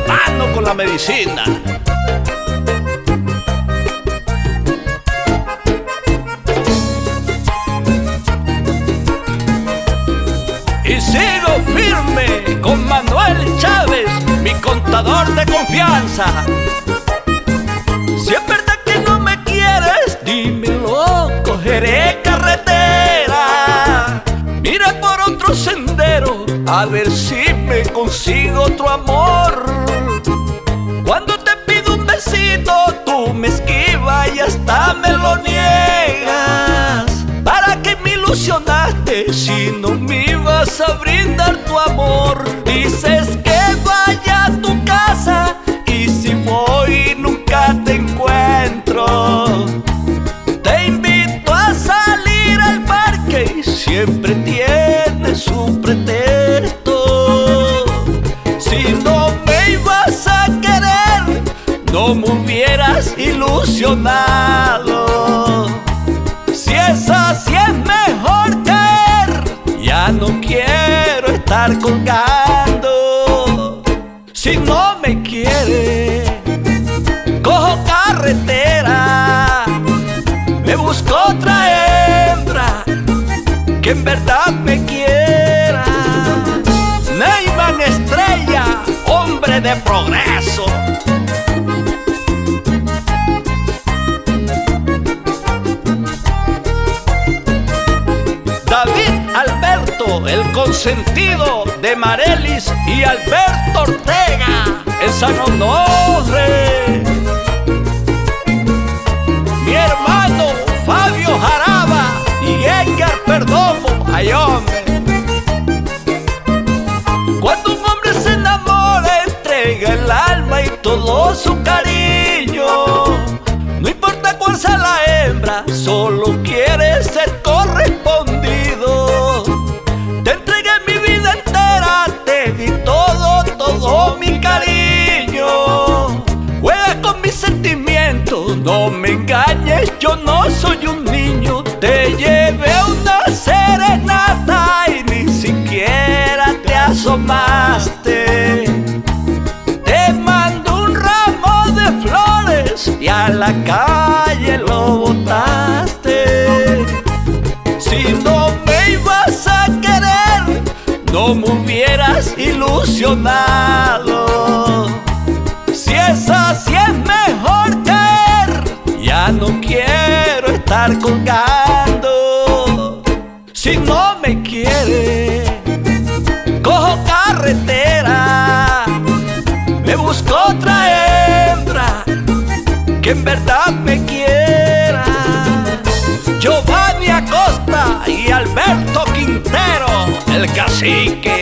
mano con la medicina. Y sigo firme con Manuel Chávez, mi contador de confianza. A ver si me consigo otro amor. Cuando te pido un besito, tú me esquivas y hasta me lo niegas. ¿Para qué me ilusionaste si no me ibas a brindar tu amor? Dices que vaya a tu casa y si voy nunca te encuentro. Te invito a salir al parque y siempre tienes no me hubieras ilusionado. Si es así es mejor caer, ya no quiero estar colgando. Si no me quiere, cojo carretera, me busco otra hembra que en verdad me quiera. Neyman Estrella, hombre de progreso. El consentido de Marelis y Alberto Ortega en San Onofre. Mi hermano Fabio Jaraba y Edgar Perdomo, ay hombre. Cuando un hombre se enamora, entrega el alma y todo su cariño. No importa cuál sea la hembra, solo no me engañes, yo no soy un niño. Te llevé una serenata y ni siquiera te asomaste. Te mando un ramo de flores y a la calle lo botaste. Si no me ibas a querer, no me hubieras ilusionado. Colgando. Si no me quiere, cojo carretera, me busco otra hembra que en verdad me quiera. Giovanni Acosta y Alberto Quintero, el cacique.